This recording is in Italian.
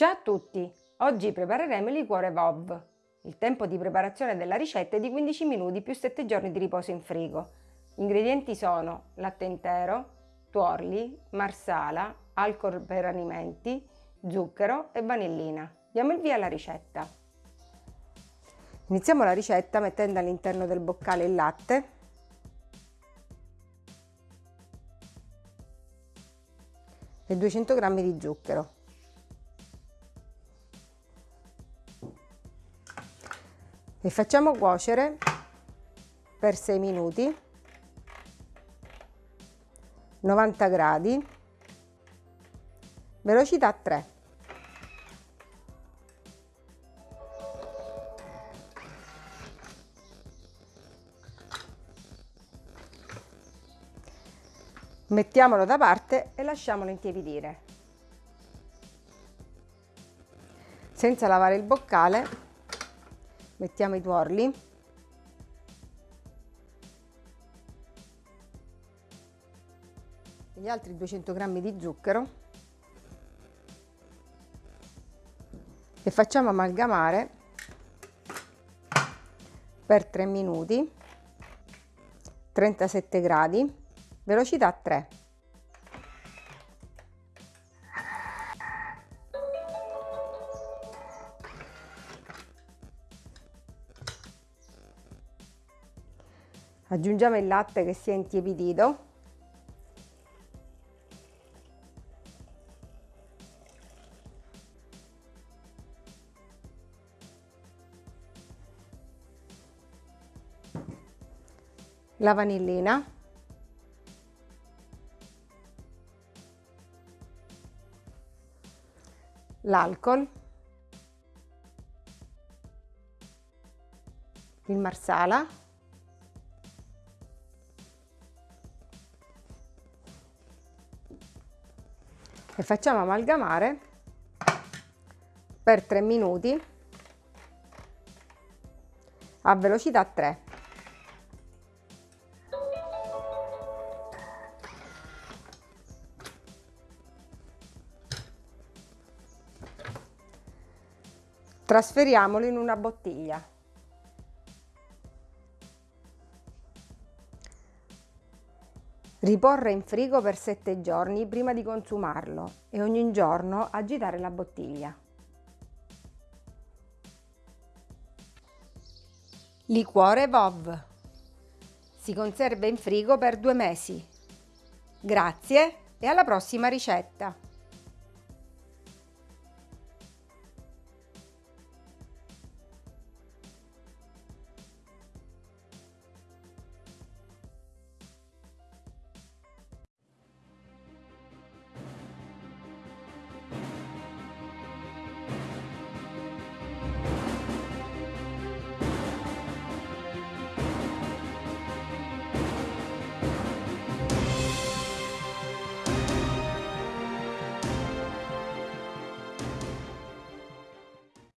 Ciao a tutti! Oggi prepareremo il liquore VOV. Il tempo di preparazione della ricetta è di 15 minuti più 7 giorni di riposo in frigo. Gli ingredienti sono latte intero, tuorli, marsala, alcol per alimenti, zucchero e vanillina. Diamo il via alla ricetta. Iniziamo la ricetta mettendo all'interno del boccale il latte e 200 g di zucchero. E facciamo cuocere per 6 minuti. 90 gradi. Velocità 3 mettiamolo da parte e lasciamolo intiepidire. Senza lavare il boccale mettiamo i tuorli gli altri 200 g di zucchero. E facciamo amalgamare per 3 minuti 37 gradi velocità 3 aggiungiamo il latte che si è intiepidito. La vanillina. L'alcol. Il marsala e facciamo amalgamare per 3 minuti a velocità 3. Trasferiamolo in una bottiglia. Riporre in frigo per 7 giorni prima di consumarlo e ogni giorno agitare la bottiglia. Liquore VOV. Si conserva in frigo per due mesi. Grazie e alla prossima ricetta!